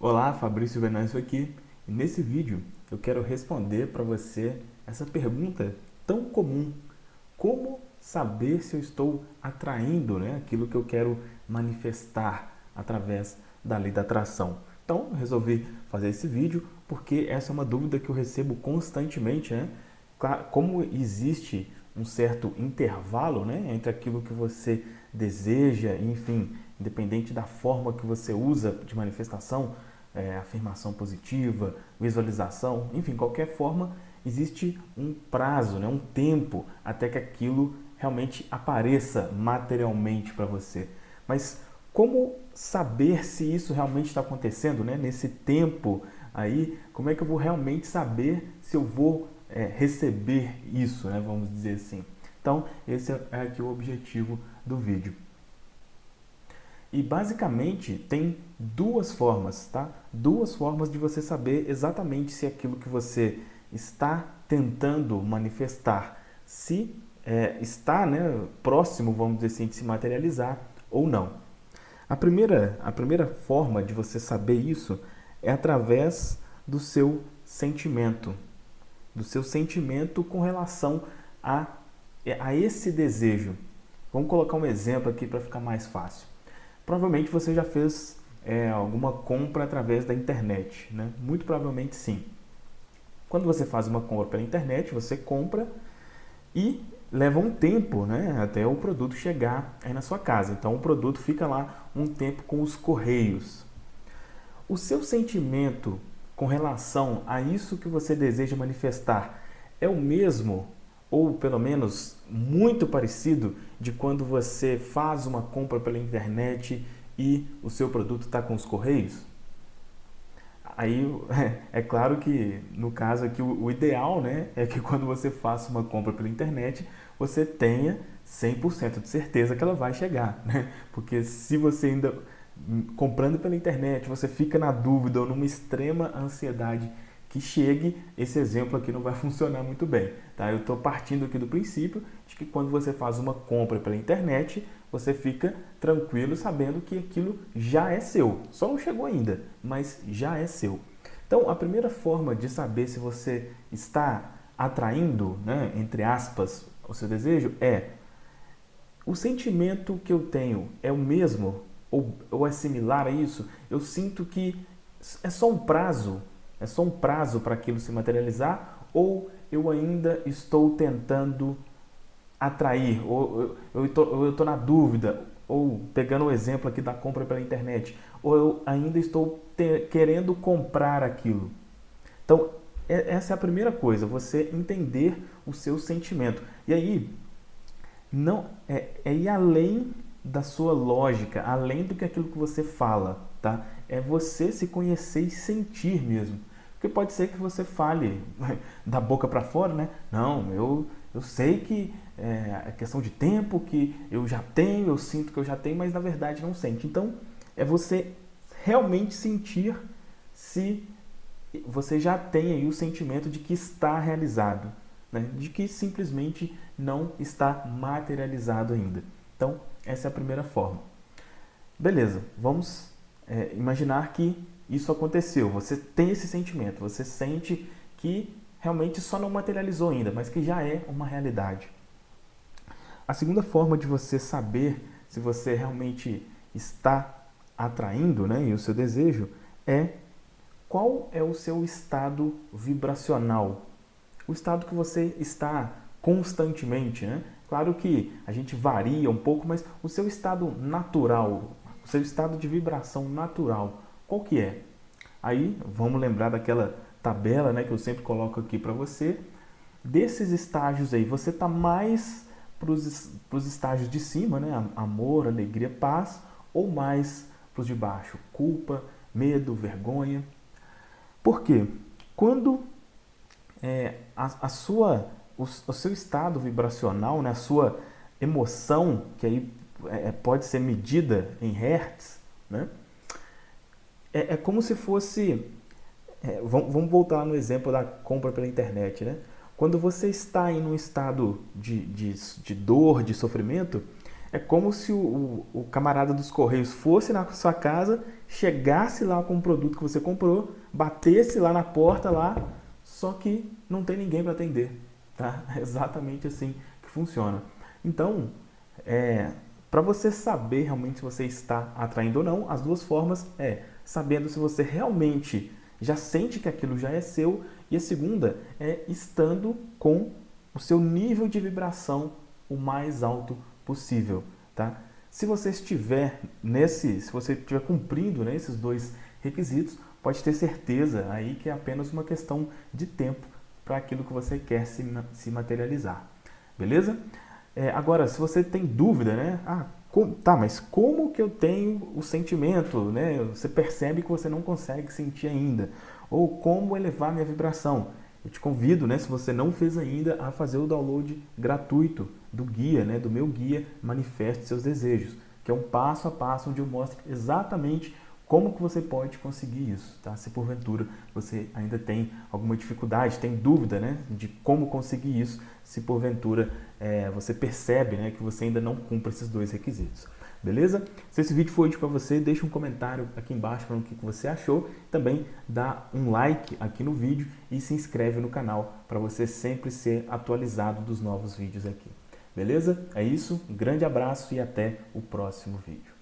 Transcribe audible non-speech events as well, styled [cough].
Olá, Fabrício Venâncio aqui. E nesse vídeo eu quero responder para você essa pergunta tão comum. Como saber se eu estou atraindo né, aquilo que eu quero manifestar através da lei da atração? Então, resolvi fazer esse vídeo porque essa é uma dúvida que eu recebo constantemente. Né? Como existe um certo intervalo né, entre aquilo que você deseja, enfim, independente da forma que você usa de manifestação, é, afirmação positiva, visualização, enfim, qualquer forma, existe um prazo, né, um tempo até que aquilo realmente apareça materialmente para você. Mas como saber se isso realmente está acontecendo, né? Nesse tempo aí, como é que eu vou realmente saber se eu vou é, receber isso, né? Vamos dizer assim. Então, esse é aqui o objetivo do vídeo. E basicamente tem duas formas, tá? Duas formas de você saber exatamente se aquilo que você está tentando manifestar, se é, está né, próximo, vamos dizer assim, de se materializar ou não. A primeira, a primeira forma de você saber isso é através do seu sentimento, do seu sentimento com relação a, a esse desejo. Vamos colocar um exemplo aqui para ficar mais fácil. Provavelmente você já fez é, alguma compra através da internet, né? Muito provavelmente sim. Quando você faz uma compra pela internet, você compra e leva um tempo né, até o produto chegar aí na sua casa. Então o produto fica lá um tempo com os correios. O seu sentimento com relação a isso que você deseja manifestar é o mesmo ou pelo menos muito parecido de quando você faz uma compra pela internet e o seu produto está com os correios? Aí [laughs] é claro que no caso aqui o, ideal né, é que quando você faça uma compra pela internet você tenha 100% de certeza que ela vai chegar, né? Porque se você ainda hum, comprando pela internet, você fica na dúvida ou numa extrema ansiedade que chegue, esse exemplo aqui não vai [laughs] funcionar muito bem. Tá? Eu estou partindo aqui do princípio de que quando você faz uma compra pela internet, você fica tranquilo sabendo que aquilo já é seu. Só não chegou ainda, mas já é seu. Então, a primeira forma de saber se você está atraindo, né, entre aspas, o seu desejo é o sentimento que eu tenho é o mesmo ou, ou é similar a isso? Eu sinto que é só um prazo é só um prazo para aquilo se materializar ou eu ainda estou tentando atrair, ou eu estou na dúvida, ou pegando o exemplo aqui da compra pela internet, ou eu ainda estou querendo comprar aquilo. Então, essa é a primeira coisa, você entender o seu sentimento. E aí, não é, é ir além da sua lógica, além do que aquilo que você fala, tá? É você se conhecer e sentir mesmo. Porque pode ser que você fale [laughs] da boca para fora, né? Não, eu, eu sei que é, é questão de tempo, que eu já tenho, eu sinto que eu já tenho, mas na verdade não sente. Então, é você realmente sentir se você já tem aí o sentimento de que está realizado, né? de que simplesmente não está materializado ainda. Então, essa é a primeira forma. Beleza, vamos é, imaginar que isso aconteceu, você tem esse sentimento, você sente que realmente só não materializou ainda, mas que já é uma realidade. A segunda forma de você saber se você realmente está atraindo né, e o seu desejo é qual é o seu estado vibracional, o estado que você está constantemente. Né? Claro que a gente varia um pouco, mas o seu estado natural, seu estado de vibração natural, qual que é? Aí vamos lembrar daquela tabela né, que eu sempre coloco aqui para você. Desses estágios aí, você está mais para os estágios de cima, né? amor, alegria, paz, ou mais para os de baixo, culpa, medo, vergonha. Por quê? Quando é, a, a, sua, o, o, seu estado vibracional, né? a sua emoção, que aí é, pode ser medida em hertz, né? é, é como se fosse... É, vamos, vamos voltar no exemplo da compra pela internet, né? Quando você está em um estado de, de, de dor, de sofrimento, é como se o, o, o, camarada dos Correios fosse na sua casa chegasse lá com o produto que você comprou, batesse lá na porta lá, só que não tem ninguém para atender, tá? [laughs] É exatamente assim que funciona. Então, é, para você saber realmente se você está atraindo ou não, as duas formas é sabendo se você realmente já sente que aquilo já é seu e a segunda é estando com o seu nível de vibração o mais alto possível, tá? Se você estiver nesse, se você estiver cumprindo né, esses dois requisitos, pode ter certeza aí que é apenas uma questão de tempo para aquilo que você quer se, se materializar, beleza? É, agora, se você tem dúvida, né? Ah, tá, mas como que eu tenho o sentimento, né? Você percebe que você não consegue sentir ainda. Ou como elevar minha vibração. Eu te convido, né, se você não fez ainda, a fazer o download gratuito do guia, né, do meu guia Manifeste Seus Desejos, que é um passo a passo onde eu mostro exatamente como que você pode conseguir isso, tá? Se porventura você ainda tem alguma dificuldade, tem dúvida, né, de como conseguir isso, se porventura é, você percebe, né, que você ainda não cumpre esses dois requisitos. Beleza? Se esse vídeo foi útil para você, deixa um comentário aqui embaixo falando o que você achou. Também dá um like aqui no vídeo e se inscreve no canal para você sempre ser atualizado dos novos vídeos aqui. Beleza? É isso, um grande abraço e até o próximo vídeo.